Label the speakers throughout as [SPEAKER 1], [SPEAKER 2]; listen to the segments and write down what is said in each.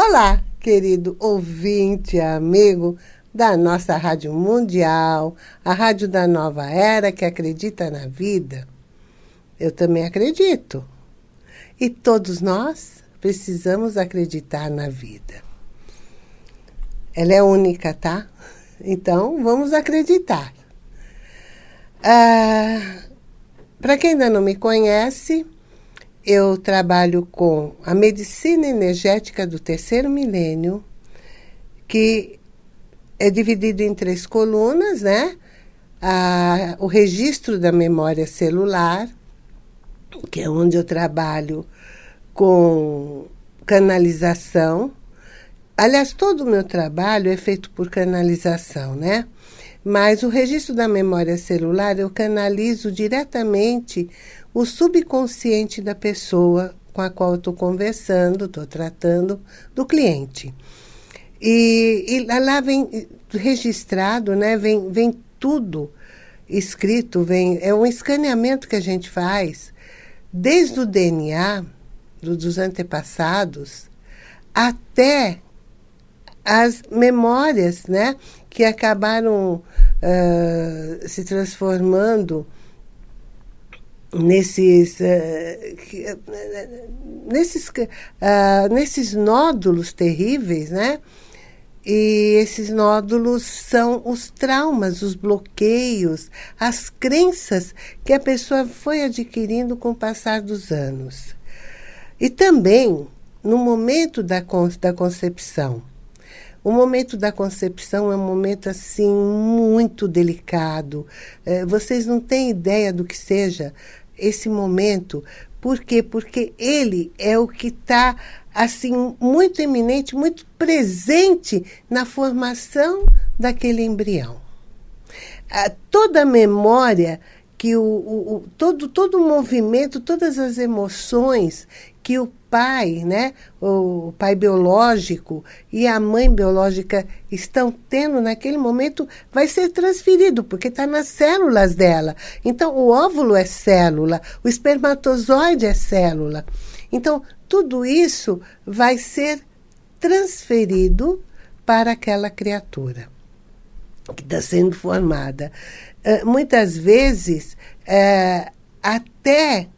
[SPEAKER 1] Olá, querido ouvinte, amigo da nossa Rádio Mundial, a Rádio da Nova Era que acredita na vida. Eu também acredito. E todos nós precisamos acreditar na vida. Ela é única, tá? Então, vamos acreditar. Ah, Para quem ainda não me conhece, eu trabalho com a medicina energética do terceiro milênio, que é dividido em três colunas, né? O registro da memória celular, que é onde eu trabalho com canalização. Aliás, todo o meu trabalho é feito por canalização, né? Mas o registro da memória celular eu canalizo diretamente o subconsciente da pessoa com a qual eu estou conversando, estou tratando, do cliente. E, e, lá vem registrado, né? vem, vem tudo escrito, vem, é um escaneamento que a gente faz desde o DNA do, dos antepassados até as memórias né? que acabaram uh, se transformando nesses, uh, nesses, uh, nesses nódulos terríveis, né? E esses nódulos são os traumas, os bloqueios, as crenças que a pessoa foi adquirindo com o passar dos anos. E também no momento da, da concepção. O momento da concepção é um momento assim muito delicado. É, vocês não têm ideia do que seja esse momento. Por quê? Porque ele é o que está assim muito eminente, muito presente na formação daquele embrião. Ah, toda a memória que o, o, o, todo, todo o movimento, todas as emoções que o pai, né, o pai biológico e a mãe biológica estão tendo naquele momento vai ser transferido, porque está nas células dela. Então, o óvulo é célula, o espermatozoide é célula. Então, tudo isso vai ser transferido para aquela criatura que está sendo formada. Uh, muitas vezes, uh, até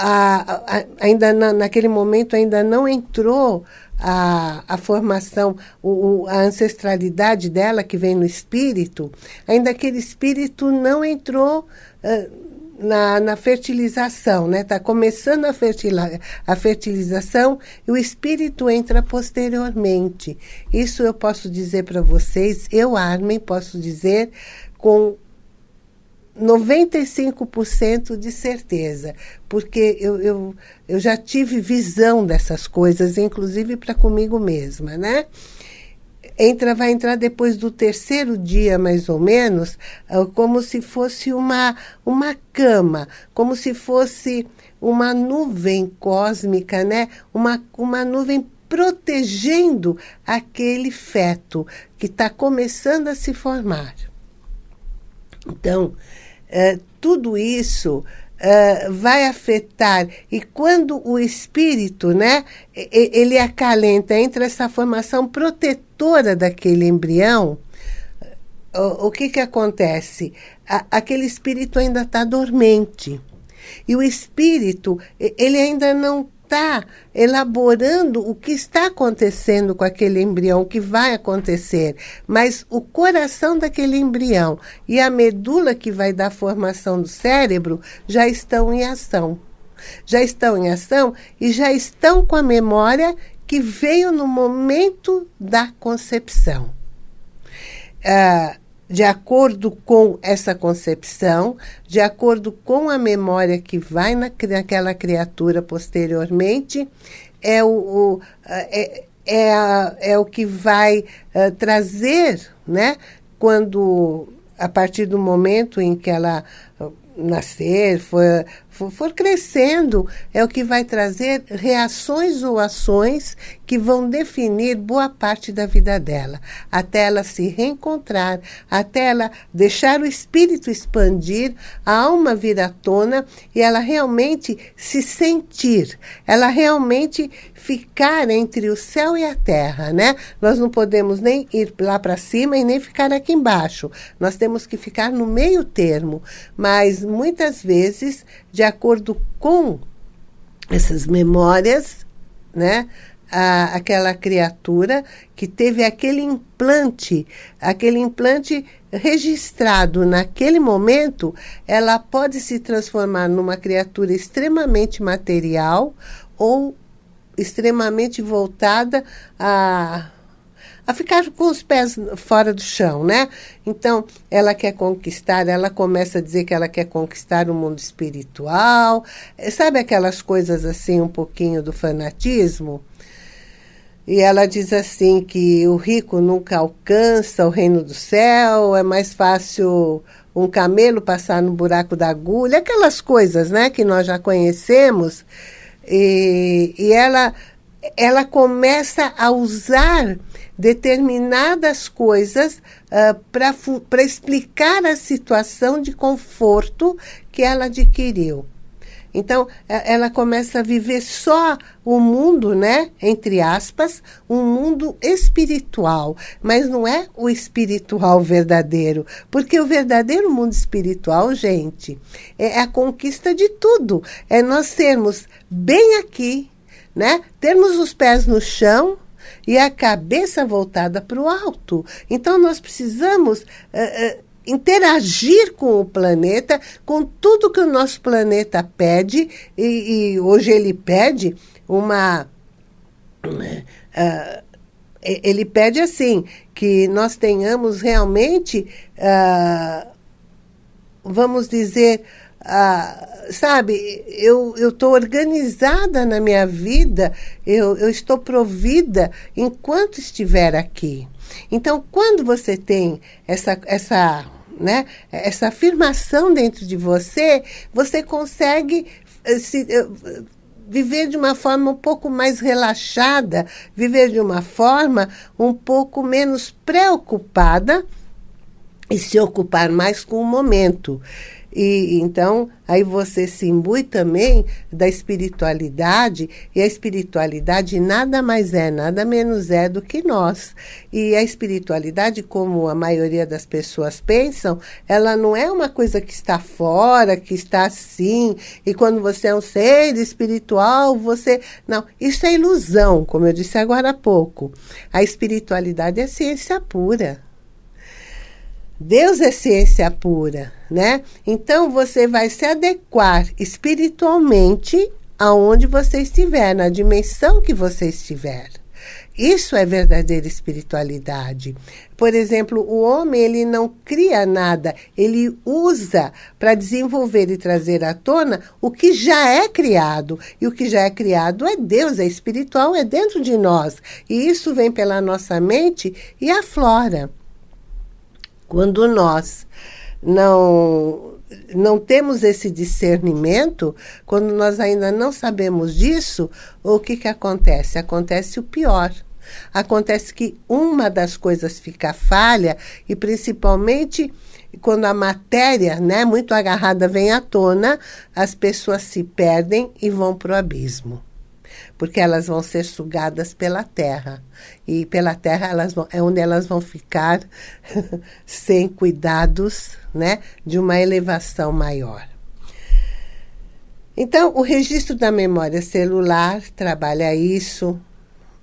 [SPEAKER 1] a, a, ainda na, naquele momento ainda não entrou a, a formação, o, o, a ancestralidade dela que vem no espírito, ainda aquele espírito não entrou uh, na, na fertilização, né? Está começando a, fertila, a fertilização e o espírito entra posteriormente. Isso eu posso dizer para vocês, eu, Armin, posso dizer com 95% de certeza, porque eu, eu, eu já tive visão dessas coisas, inclusive para comigo mesma, né? Entra, vai entrar depois do terceiro dia, mais ou menos, ah, como se fosse uma, uma cama, como se fosse uma nuvem cósmica, né? Uma, uma nuvem protegendo aquele feto que está começando a se formar. Então, é, tudo isso é, vai afetar. E quando o espírito, né, ele acalenta entre essa formação protetora daquele embrião, o, o que, que acontece? A, aquele espírito ainda está dormente. E o espírito, ele ainda não está elaborando o que está acontecendo com aquele embrião, o que vai acontecer. Mas o coração daquele embrião e a medula que vai dar formação do cérebro já estão em ação. Já estão em ação e já estão com a memória que veio no momento da concepção. Ah, de acordo com essa concepção, de acordo com a memória que vai na, naquela criatura posteriormente, é o, o é, é, a, é, o que vai uh, trazer, né, quando, a partir do momento em que ela nascer, for, for crescendo, é o que vai trazer reações ou ações que vão definir boa parte da vida dela, até ela se reencontrar, até ela deixar o espírito expandir, a alma vir à tona e ela realmente se sentir, ela realmente ficar entre o céu e a terra, né? Nós não podemos nem ir lá para cima e nem ficar aqui embaixo. Nós temos que ficar no meio termo, mas muitas vezes, de acordo com essas memórias, né? A, aquela criatura que teve aquele implante, aquele implante registrado naquele momento, ela pode se transformar numa criatura extremamente material ou extremamente voltada a a ficar com os pés fora do chão, né? Então, ela quer conquistar, ela começa a dizer que ela quer conquistar o mundo espiritual. Sabe aquelas coisas assim, um pouquinho do fanatismo? E ela diz assim que o rico nunca alcança o reino do céu, é mais fácil um camelo passar no buraco da agulha, aquelas coisas, né, que nós já conhecemos. E, e ela, ela começa a usar determinadas coisas uh, para explicar a situação de conforto que ela adquiriu. Então, ela começa a viver só o mundo, né? Entre aspas, um mundo espiritual. Mas não é o espiritual verdadeiro. Porque o verdadeiro mundo espiritual, gente, é a conquista de tudo. É nós sermos bem aqui, né? Termos os pés no chão e a cabeça voltada para o alto. Então, nós precisamos. Uh, uh, interagir com o planeta, com tudo que o nosso planeta pede, e, e hoje ele pede uma. Uh, ele pede assim, que nós tenhamos realmente, uh, vamos dizer, uh, sabe, eu estou organizada na minha vida, eu, eu estou provida enquanto estiver aqui. Então, quando você tem essa, essa, né, essa afirmação dentro de você, você consegue eh, se, eh, viver de uma forma um pouco mais relaxada, viver de uma forma um pouco menos preocupada e se ocupar mais com o momento. E então, aí você se imbui também da espiritualidade, e a espiritualidade nada mais é, nada menos é do que nós. E a espiritualidade, como a maioria das pessoas pensam, ela não é uma coisa que está fora, que está assim, e quando você é um ser espiritual, você. Não, isso é ilusão, como eu disse agora há pouco. A espiritualidade é ciência pura. Deus é ciência pura, né? Então você vai se adequar espiritualmente aonde você estiver, na dimensão que você estiver. Isso é verdadeira espiritualidade. Por exemplo, o homem ele não cria nada, ele usa para desenvolver e trazer à tona o que já é criado. E o que já é criado é Deus, é espiritual, é dentro de nós. E isso vem pela nossa mente e aflora. Quando nós não, não temos esse discernimento, quando nós ainda não sabemos disso, o que, que acontece? Acontece o pior. Acontece que uma das coisas fica falha, e principalmente quando a matéria, né, muito agarrada, vem à tona, as pessoas se perdem e vão para o abismo porque elas vão ser sugadas pela terra. E pela terra elas vão, é onde elas vão ficar sem cuidados né, de uma elevação maior. Então, o registro da memória celular trabalha isso.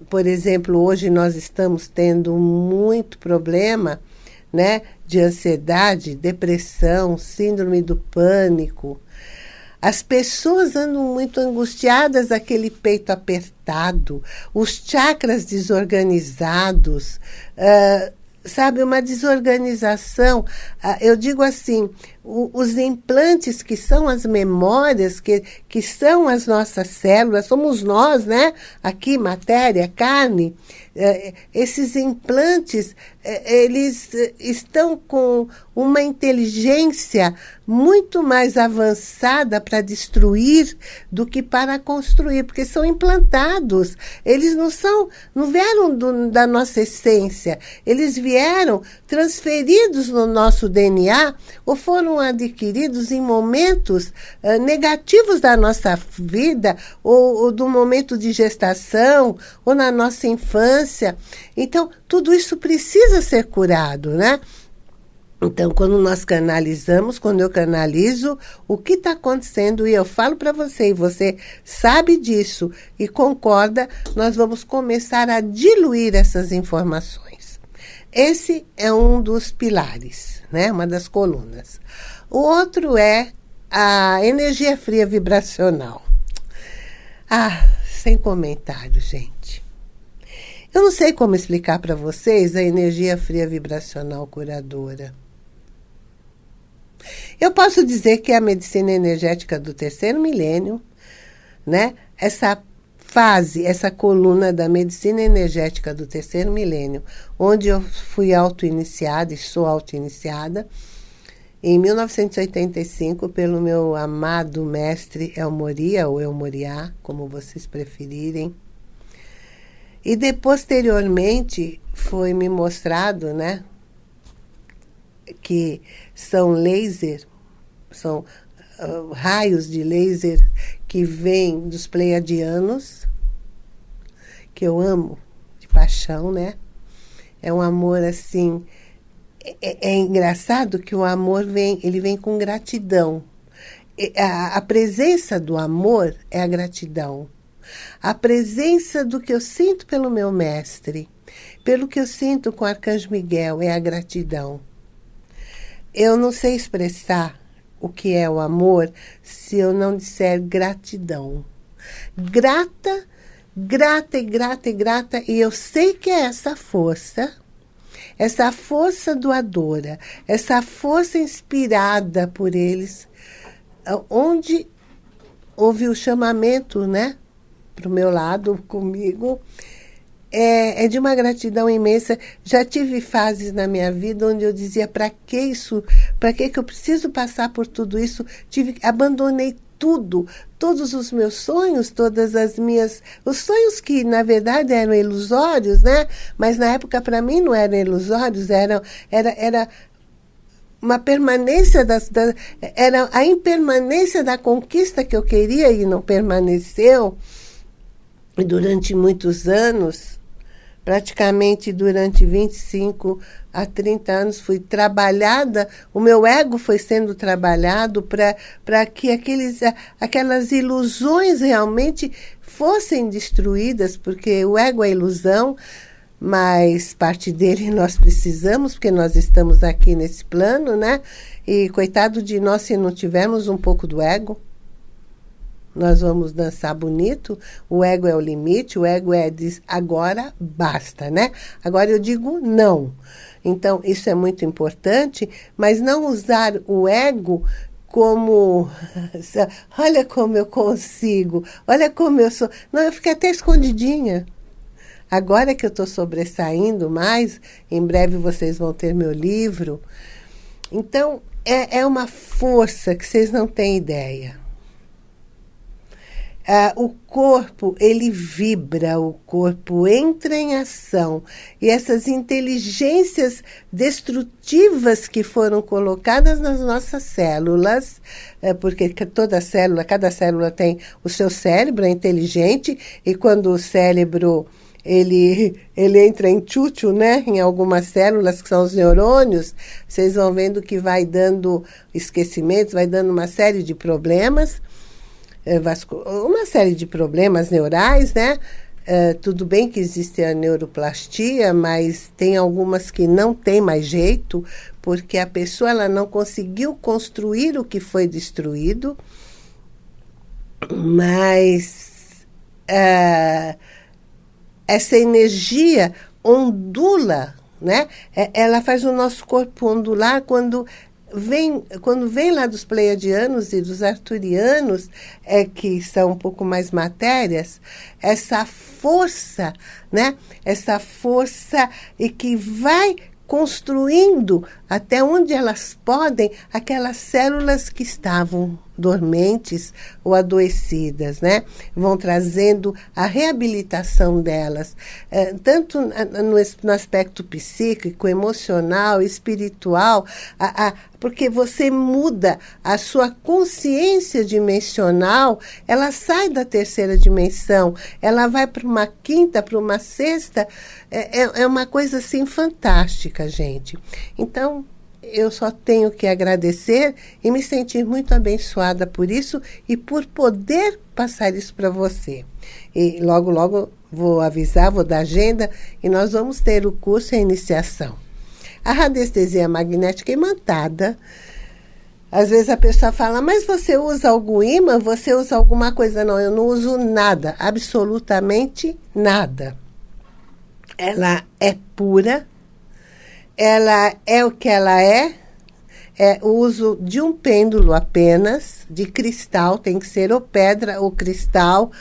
[SPEAKER 1] Por exemplo, hoje nós estamos tendo muito problema né, de ansiedade, depressão, síndrome do pânico, as pessoas andam muito angustiadas, aquele peito apertado, os chakras desorganizados, uh, sabe, uma desorganização. Uh, eu digo assim, os implantes que são as memórias, que, que são as nossas células, somos nós, né? Aqui, matéria, carne. É, esses implantes, é, eles estão com uma inteligência muito mais avançada para destruir do que para construir, porque são implantados. Eles não são, não vieram do, da nossa essência, eles vieram transferidos no nosso DNA ou foram adquiridos em momentos uh, negativos da nossa vida, ou, ou do momento de gestação, ou na nossa infância. Então, tudo isso precisa ser curado, né? Então, quando nós canalizamos, quando eu canalizo, o que está acontecendo, e eu falo para você, e você sabe disso e concorda, nós vamos começar a diluir essas informações. Esse é um dos pilares, né? uma das colunas. O outro é a energia fria vibracional. Ah, sem comentário, gente. Eu não sei como explicar para vocês a energia fria vibracional curadora. Eu posso dizer que a medicina energética do terceiro milênio, né? Essa fase, essa coluna da medicina energética do terceiro milênio, onde eu fui auto-iniciada e sou auto-iniciada, em 1985, pelo meu amado mestre Elmoria, ou Elmoriá, como vocês preferirem. E de, posteriormente foi me mostrado, né, que são laser, são uh, raios de laser que vêm dos pleiadianos, que eu amo de paixão, né? É um amor assim. É, é engraçado que o amor vem, ele vem com gratidão. A, a presença do amor é a gratidão. A presença do que eu sinto pelo meu mestre, pelo que eu sinto com o Arcanjo Miguel, é a gratidão. Eu não sei expressar o que é o amor se eu não disser gratidão. Grata, grata e grata e grata, e eu sei que é essa força, essa força doadora, essa força inspirada por eles, onde houve o chamamento, né, para o meu lado, comigo, é, é, de uma gratidão imensa. Já tive fases na minha vida onde eu dizia, para que isso? Para que, que eu preciso passar por tudo isso? Tive, abandonei tudo, todos os meus sonhos, todas as minhas... Os sonhos que, na verdade, eram ilusórios, né? Mas, na época, para mim, não eram ilusórios, eram, era, era uma permanência das, da, era a impermanência da conquista que eu queria e não permaneceu. Durante muitos anos, praticamente durante 25 a 30 anos fui trabalhada, o meu ego foi sendo trabalhado para que aqueles, aquelas ilusões realmente fossem destruídas, porque o ego é ilusão, mas parte dele nós precisamos, porque nós estamos aqui nesse plano, né? E coitado de nós se não tivermos um pouco do ego nós vamos dançar bonito, o ego é o limite, o ego é diz agora basta, né? Agora eu digo não. Então, isso é muito importante, mas não usar o ego como olha como eu consigo, olha como eu sou. Não, eu fiquei até escondidinha. Agora que eu estou sobressaindo mais, em breve vocês vão ter meu livro. Então, é, é uma força que vocês não têm ideia. Ah, o corpo, ele vibra, o corpo entra em ação. E essas inteligências destrutivas que foram colocadas nas nossas células, é, porque toda célula, cada célula tem o seu cérebro, é inteligente, e quando o cérebro ele, ele entra em tchutchu, né? Em algumas células, que são os neurônios, vocês vão vendo que vai dando esquecimentos, vai dando uma série de problemas. É, uma série de problemas neurais, né? É, tudo bem que existe a neuroplastia, mas tem algumas que não tem mais jeito, porque a pessoa ela não conseguiu construir o que foi destruído, mas é, essa energia ondula, né? Ela faz o nosso corpo ondular quando vem, quando vem lá dos pleiadianos e dos arturianos, é que são um pouco mais matérias, essa força, né? Essa força e que vai construindo até onde elas podem aquelas células que estavam dormentes ou adoecidas, né? Vão trazendo a reabilitação delas, é, tanto no, no, aspecto psíquico, emocional, espiritual, a, a, porque você muda a sua consciência dimensional, ela sai da terceira dimensão, ela vai para uma quinta, para uma sexta, é, é, é uma coisa assim fantástica, gente. Então, eu só tenho que agradecer e me sentir muito abençoada por isso e por poder passar isso para você. E logo, logo vou avisar, vou dar agenda e nós vamos ter o curso e a iniciação. A radiestesia magnética imantada. Às vezes a pessoa fala, mas você usa algum imã? Você usa alguma coisa? Não, eu não uso nada, absolutamente nada. Ela é pura, ela é o que ela é, é o uso de um pêndulo apenas, de cristal, tem que ser ou pedra ou cristal.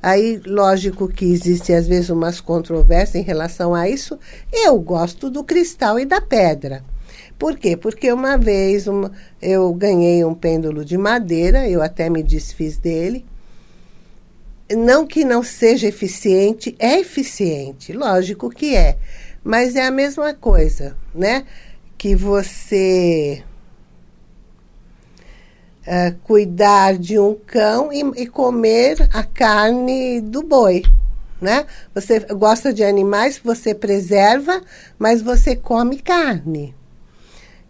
[SPEAKER 1] Aí, lógico que existe às vezes umas controvérsias em relação a isso. Eu gosto do cristal e da pedra. Por quê? Porque uma vez uma, eu ganhei um pêndulo de madeira, eu até me desfiz dele. Não que não seja eficiente, é eficiente, lógico que é. Mas é a mesma coisa, né? Que você uh, cuidar de um cão e, e comer a carne do boi, né? Você gosta de animais, você preserva, mas você come carne.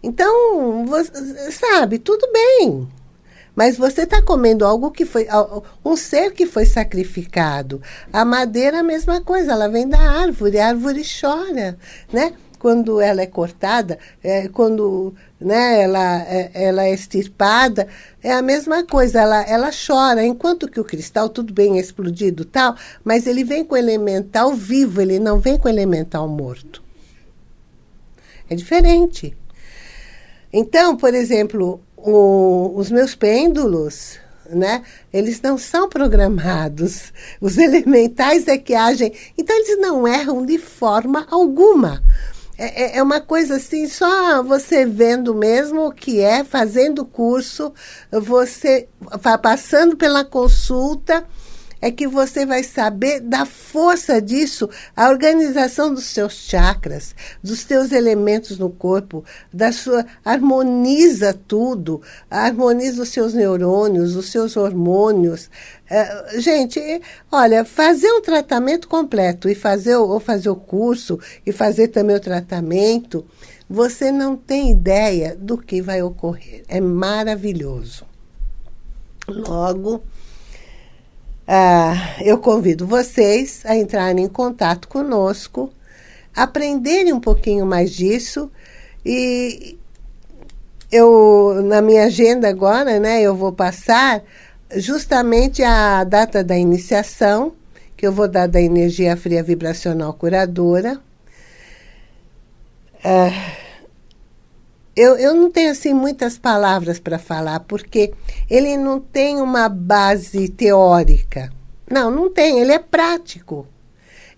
[SPEAKER 1] Então, você, sabe, tudo bem. Mas você está comendo algo que foi. um ser que foi sacrificado. A madeira, a mesma coisa, ela vem da árvore, a árvore chora, né? Quando ela é cortada, é, quando né, ela, é, ela é extirpada, é a mesma coisa, ela, ela chora. Enquanto que o cristal, tudo bem, é explodido tal, mas ele vem com elemental vivo, ele não vem com elemental morto. É diferente. Então, por exemplo, o, os meus pêndulos, né? Eles não são programados. Os elementais é que agem. Então, eles não erram de forma alguma. É, é, é uma coisa assim, só você vendo mesmo o que é, fazendo o curso, você passando pela consulta é que você vai saber da força disso, a organização dos seus chakras, dos teus elementos no corpo, da sua harmoniza tudo, harmoniza os seus neurônios, os seus hormônios. É, gente, olha, fazer um tratamento completo e fazer ou fazer o curso e fazer também o tratamento, você não tem ideia do que vai ocorrer. É maravilhoso. Logo, ah, eu convido vocês a entrarem em contato conosco, aprenderem um pouquinho mais disso e eu na minha agenda agora, né, eu vou passar justamente a data da iniciação, que eu vou dar da energia fria vibracional curadora. Ah, eu, eu não tenho assim muitas palavras para falar, porque ele não tem uma base teórica. Não, não tem, ele é prático.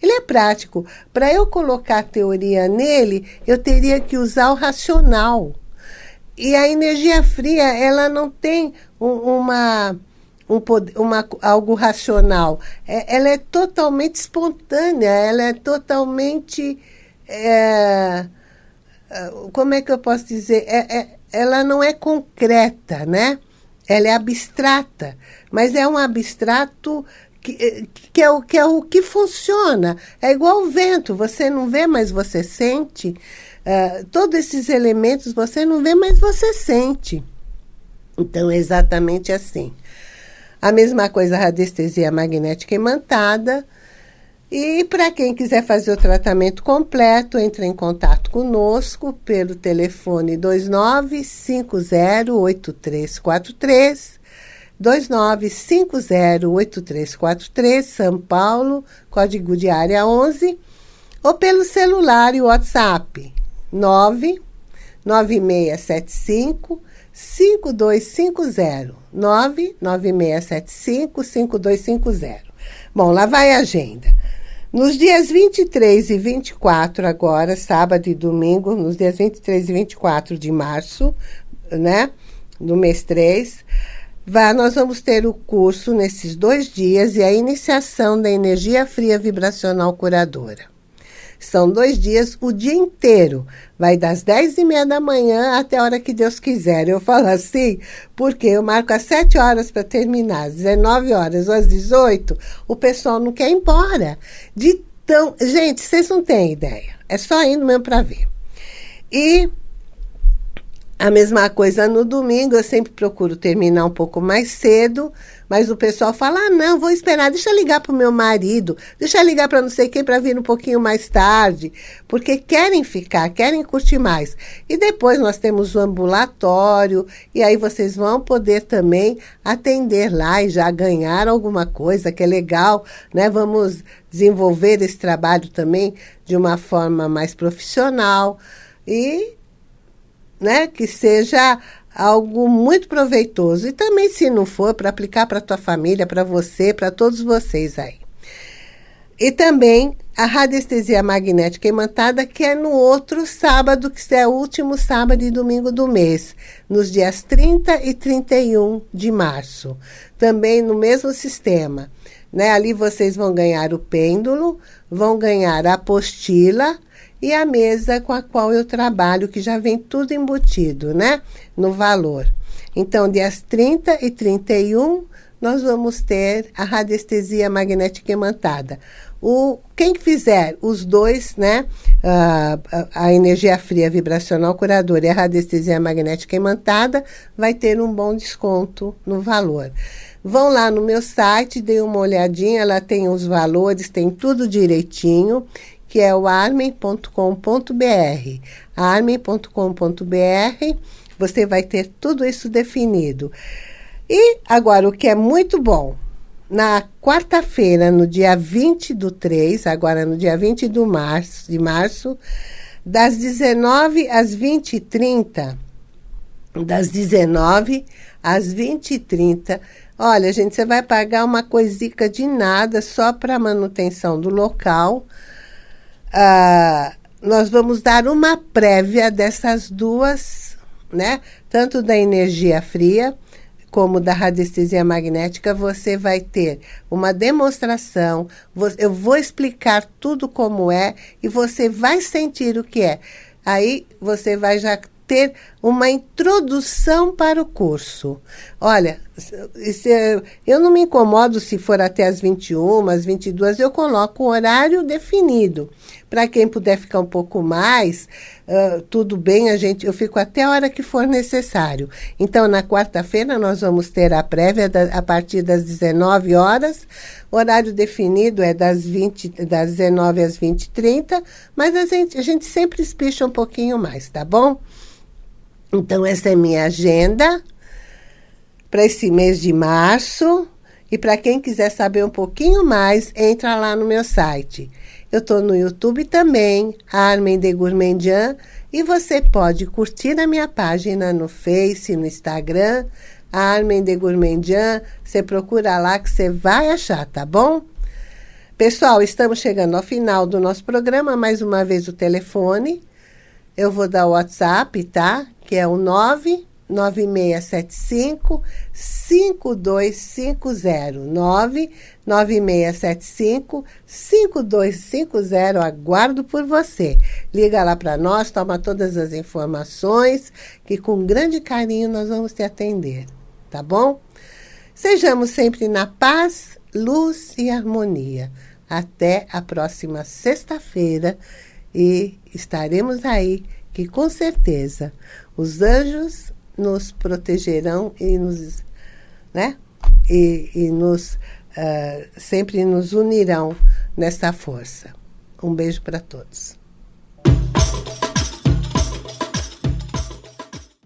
[SPEAKER 1] Ele é prático. Para eu colocar teoria nele, eu teria que usar o racional. E a energia fria, ela não tem um, uma, um, uma, algo racional. É, ela é totalmente espontânea, ela é totalmente. É, como é que eu posso dizer? É, é, ela não é concreta, né? Ela é abstrata, mas é um abstrato que, eh, que, é, o, que é o que funciona. É igual o vento, você não vê, mas você sente. Uh, todos esses elementos você não vê, mas você sente. Então, é exatamente assim. A mesma coisa a radiestesia magnética imantada, e para quem quiser fazer o tratamento completo, entre em contato conosco pelo telefone 29508343, 29508343, São Paulo, código de área 11, ou pelo celular e WhatsApp 9 9675 5250. 99675 5250. Bom, lá vai a agenda. Nos dias 23 e 24, agora, sábado e domingo, nos dias 23 e 24 de março, né, do mês 3, vai, nós vamos ter o curso nesses dois dias e a iniciação da energia fria vibracional curadora. São dois dias, o dia inteiro. Vai das 10 e meia da manhã até a hora que Deus quiser. Eu falo assim, porque eu marco às 7 horas para terminar, às 19 horas ou às 18, o pessoal não quer ir embora. De tão... Gente, vocês não têm ideia. É só indo mesmo para ver. E a mesma coisa no domingo, eu sempre procuro terminar um pouco mais cedo, mas o pessoal fala: ah, não, vou esperar, deixa eu ligar para o meu marido, deixa eu ligar para não sei quem para vir um pouquinho mais tarde, porque querem ficar, querem curtir mais. E depois nós temos o ambulatório, e aí vocês vão poder também atender lá e já ganhar alguma coisa, que é legal, né? Vamos desenvolver esse trabalho também de uma forma mais profissional. E né, que seja algo muito proveitoso. E também, se não for, para aplicar para tua família, para você, para todos vocês aí. E também a radiestesia magnética imantada, que é no outro sábado, que é o último sábado e domingo do mês, nos dias 30 e 31 de março. Também no mesmo sistema. Né? Ali vocês vão ganhar o pêndulo, vão ganhar a apostila, e a mesa com a qual eu trabalho, que já vem tudo embutido, né? No valor. Então, dias 30 e 31, nós vamos ter a radiestesia magnética imantada. O, quem fizer os dois, né, a, a, a, energia fria vibracional curadora e a radiestesia magnética imantada, vai ter um bom desconto no valor. Vão lá no meu site, dê uma olhadinha, ela tem os valores, tem tudo direitinho que é o armen.com.br. armen.com.br, você vai ter tudo isso definido. E agora, o que é muito bom, na quarta-feira, no dia 20 do 3, agora no dia 20 do março, de março, das 19 às 20h30, das 19 às 20h30, olha, gente, você vai pagar uma coisica de nada só para manutenção do local, ah, nós vamos dar uma prévia dessas duas, né? Tanto da energia fria como da radiestesia magnética, você vai ter uma demonstração, eu vou explicar tudo como é e você vai sentir o que é. Aí você vai já ter uma introdução para o curso. Olha, eu não me incomodo se for até as 21, às 22, eu coloco o horário definido. Para quem puder ficar um pouco mais, uh, tudo bem, a gente, eu fico até a hora que for necessário. Então, na quarta-feira, nós vamos ter a prévia da, a partir das 19 horas. O horário definido é das, 20, das 19 às 20 e 30, mas a gente, a gente sempre espicha um pouquinho mais, tá bom? Então, essa é minha agenda para esse mês de março. E para quem quiser saber um pouquinho mais, entra lá no meu site. Eu estou no YouTube também, Armen de Gourmandian, e você pode curtir a minha página no Face, no Instagram, Armen de Gourmandian. Você procura lá que você vai achar, tá bom? Pessoal, estamos chegando ao final do nosso programa. Mais uma vez o telefone. Eu vou dar o WhatsApp, tá? que é o 99675 5250. 99675 5250. Aguardo por você. Liga lá para nós, toma todas as informações, que com grande carinho nós vamos te atender. Tá bom? Sejamos sempre na paz, luz e harmonia. Até a próxima sexta-feira e estaremos aí, que com certeza os anjos nos protegerão e nos, né? E, e nos uh, sempre nos unirão nessa força. Um beijo para todos.